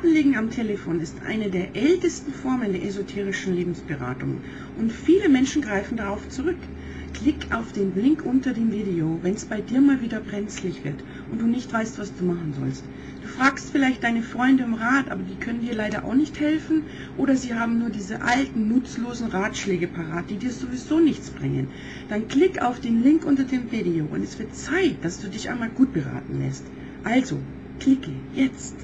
Kartenlegen am Telefon ist eine der ältesten Formen der esoterischen Lebensberatung und viele Menschen greifen darauf zurück. Klick auf den Link unter dem Video, wenn es bei dir mal wieder brenzlig wird und du nicht weißt, was du machen sollst. Du fragst vielleicht deine Freunde um Rat, aber die können dir leider auch nicht helfen oder sie haben nur diese alten, nutzlosen Ratschläge parat, die dir sowieso nichts bringen. Dann klick auf den Link unter dem Video und es wird Zeit, dass du dich einmal gut beraten lässt. Also, klicke jetzt.